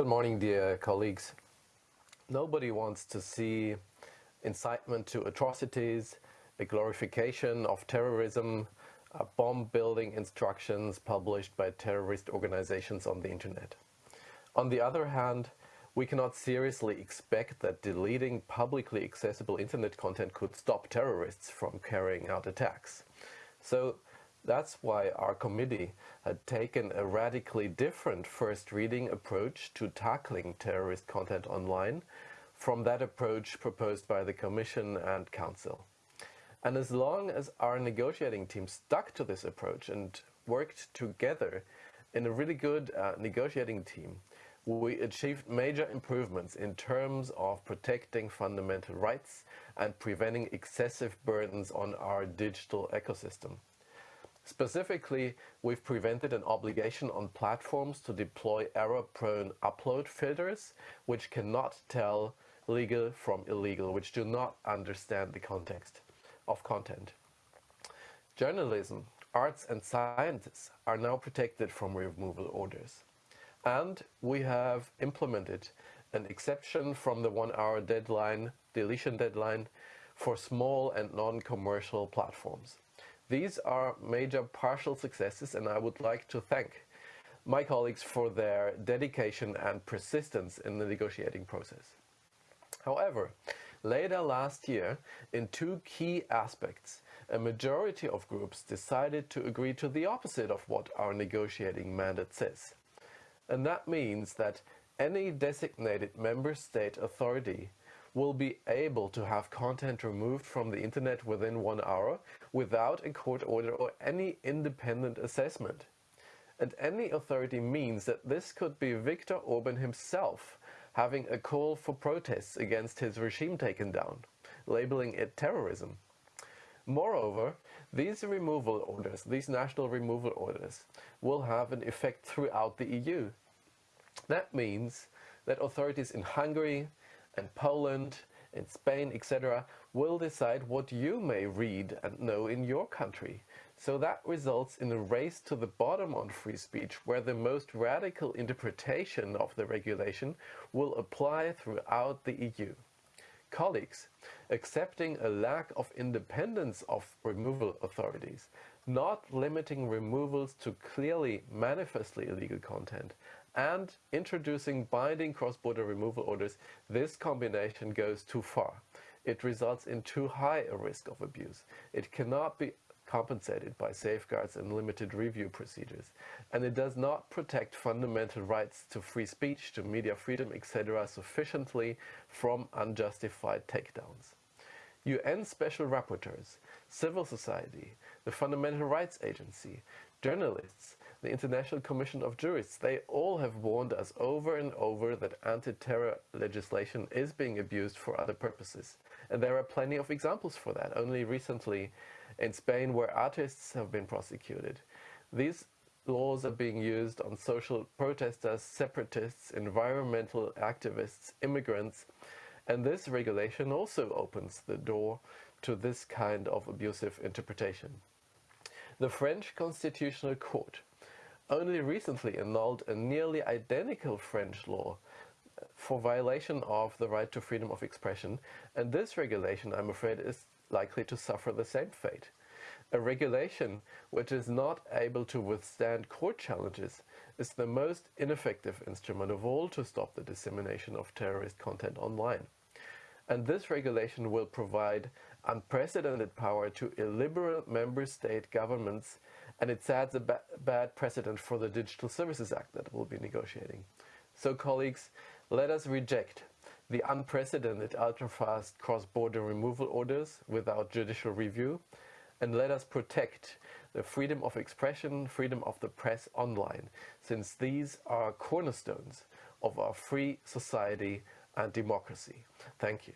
Good morning, dear colleagues. Nobody wants to see incitement to atrocities, a glorification of terrorism, bomb building instructions published by terrorist organizations on the internet. On the other hand, we cannot seriously expect that deleting publicly accessible internet content could stop terrorists from carrying out attacks. So that's why our committee had taken a radically different first reading approach to tackling terrorist content online from that approach proposed by the Commission and Council. And as long as our negotiating team stuck to this approach and worked together in a really good uh, negotiating team, we achieved major improvements in terms of protecting fundamental rights and preventing excessive burdens on our digital ecosystem. Specifically, we've prevented an obligation on platforms to deploy error-prone upload filters, which cannot tell legal from illegal, which do not understand the context of content. Journalism, arts and sciences are now protected from removal orders. And we have implemented an exception from the one-hour deadline, deletion deadline, for small and non-commercial platforms. These are major partial successes and I would like to thank my colleagues for their dedication and persistence in the negotiating process. However, later last year, in two key aspects, a majority of groups decided to agree to the opposite of what our negotiating mandate says. And that means that any designated member state authority will be able to have content removed from the internet within one hour without a court order or any independent assessment. And any authority means that this could be Viktor Orban himself having a call for protests against his regime taken down, labeling it terrorism. Moreover, these removal orders, these national removal orders, will have an effect throughout the EU. That means that authorities in Hungary, and Poland, in Spain, etc., will decide what you may read and know in your country. So that results in a race to the bottom on free speech, where the most radical interpretation of the regulation will apply throughout the EU. Colleagues, accepting a lack of independence of removal authorities, not limiting removals to clearly manifestly illegal content, and introducing binding cross-border removal orders, this combination goes too far. It results in too high a risk of abuse. It cannot be compensated by safeguards and limited review procedures. And it does not protect fundamental rights to free speech, to media freedom, etc. sufficiently from unjustified takedowns. UN special rapporteurs, civil society, the Fundamental Rights Agency, journalists, the International Commission of Jurists, they all have warned us over and over that anti-terror legislation is being abused for other purposes. And there are plenty of examples for that. Only recently in Spain where artists have been prosecuted. These laws are being used on social protesters, separatists, environmental activists, immigrants, and this regulation also opens the door to this kind of abusive interpretation. The French Constitutional Court only recently annulled a nearly identical French law for violation of the right to freedom of expression, and this regulation, I'm afraid, is likely to suffer the same fate. A regulation which is not able to withstand court challenges is the most ineffective instrument of all to stop the dissemination of terrorist content online. And this regulation will provide unprecedented power to illiberal member state governments and it sets a ba bad precedent for the Digital Services Act that we'll be negotiating. So colleagues, let us reject the unprecedented ultra-fast cross-border removal orders without judicial review and let us protect the freedom of expression, freedom of the press online, since these are cornerstones of our free society and democracy. Thank you.